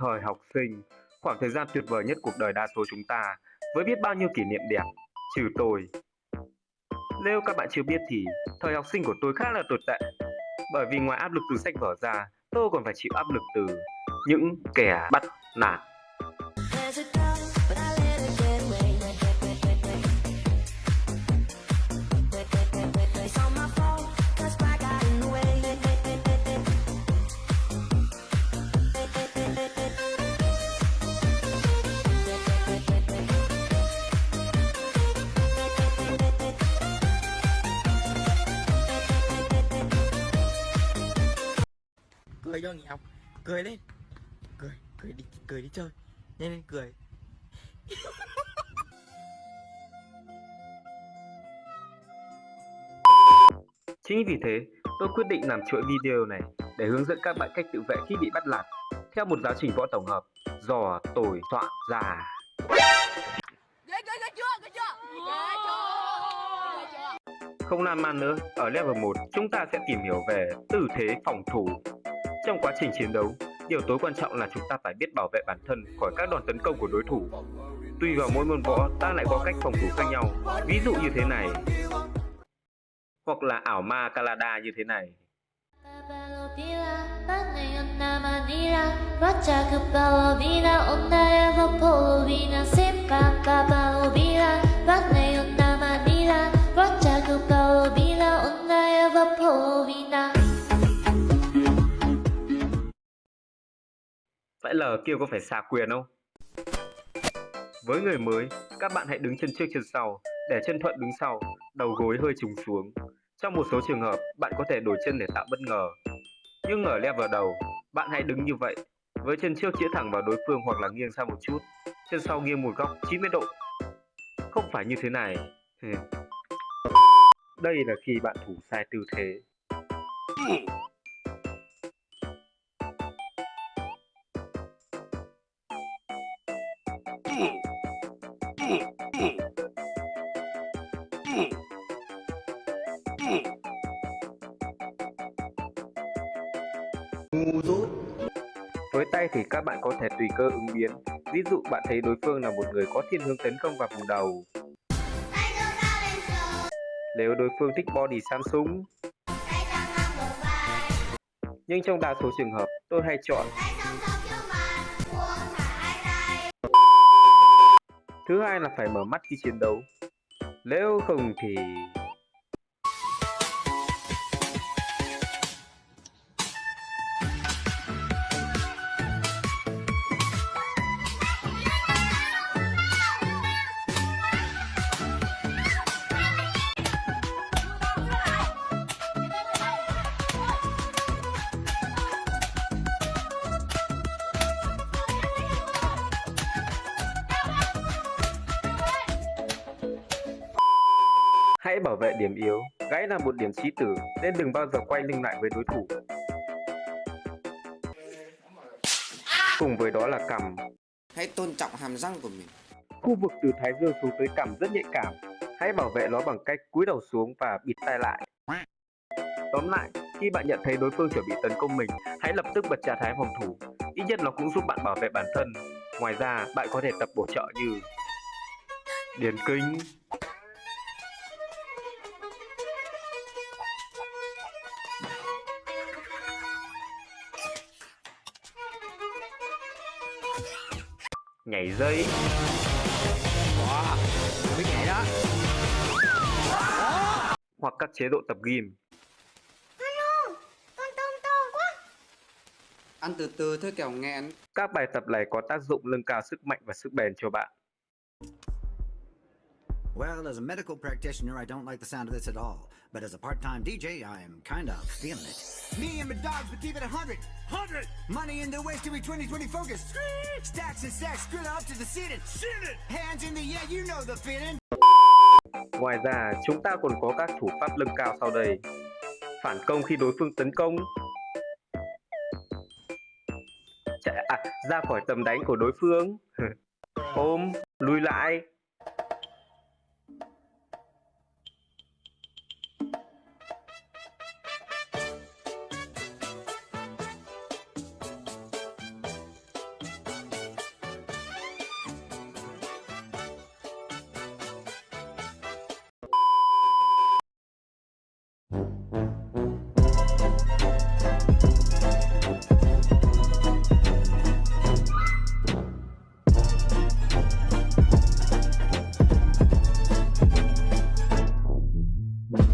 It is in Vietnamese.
Thời học sinh, khoảng thời gian tuyệt vời nhất cuộc đời đa số chúng ta, với biết bao nhiêu kỷ niệm đẹp, trừ tôi. Nếu các bạn chưa biết thì thời học sinh của tôi khá là tồi tệ. Bởi vì ngoài áp lực từ sách vở ra, tôi còn phải chịu áp lực từ những kẻ bắt nạt. Cười cho nghỉ học cười lên cười cười đi cười đi chơi. Nhanh lên cười. Chính vì thế, tôi quyết định làm chuỗi video này để hướng dẫn các bạn cách tự vệ khi bị bắt nạt theo một giáo trình võ tổng hợp do tôi soạn chưa? Không lan man nữa, ở level 1 chúng ta sẽ tìm hiểu về tư thế phòng thủ. Trong quá trình chiến đấu, điều tối quan trọng là chúng ta phải biết bảo vệ bản thân khỏi các đòn tấn công của đối thủ. Tùy vào mỗi môn võ, ta lại có cách phòng thủ khác nhau. Ví dụ như thế này, hoặc là ảo ma calada như thế này. Manila, Vậy L kia có phải xà quyền không? Với người mới, các bạn hãy đứng chân trước chân sau, để chân thuận đứng sau, đầu gối hơi trùng xuống. Trong một số trường hợp, bạn có thể đổi chân để tạo bất ngờ. Nhưng ở level đầu, bạn hãy đứng như vậy, với chân trước chĩa thẳng vào đối phương hoặc là nghiêng sang một chút, chân sau nghiêng một góc 90 độ. Không phải như thế này. Đây là khi bạn thủ sai tư thế. Ngu dốt Với tay thì các bạn có thể tùy cơ ứng biến. Ví dụ bạn thấy đối phương là một người có thiên hướng tấn công vào vùng đầu. Nếu đối phương thích body Samsung. Nhưng trong đa số trường hợp, tôi hay chọn Thứ hai là phải mở mắt khi chiến đấu. Nếu không thì hãy bảo vệ điểm yếu. Gãy là một điểm chí tử nên đừng bao giờ quay lưng lại với đối thủ. Cùng với đó là cằm. Hãy tôn trọng hàm răng của mình. Khu vực từ thái dương xuống tới cằm rất nhạy cảm. Hãy bảo vệ nó bằng cách cúi đầu xuống và bịt tai lại. Tóm lại, khi bạn nhận thấy đối phương chuẩn bị tấn công mình, hãy lập tức bật trạng thái phòng thủ. Ít nhất nó cũng giúp bạn bảo vệ bản thân. Ngoài ra, bạn có thể tập bổ trợ như điền kinh, nhảy dây, wow biết nhảy đó hoặc các chế độ tập gym. Ăn từ từ thôi kẻo nghẹn. Các bài tập này có tác dụng nâng cao sức mạnh và sức bền cho bạn. Well, as a medical practitioner, I don't like the sound of this at all. But as a part-time DJ, I am kind of feeling it. Me and my dogs would keep it 100. 100! Money in the waist till we 2020 focus. Stacks and stacks, grill up to the ceiling. Ceiling! Hands in the yeah, you know the feeling. Ngoài ra, chúng ta còn có các thủ pháp nâng cao sau đây. Phản công khi đối phương tấn công. Chạy à, ra khỏi tầm đánh của đối phương. Ôm, lùi lại. Mm-hmm.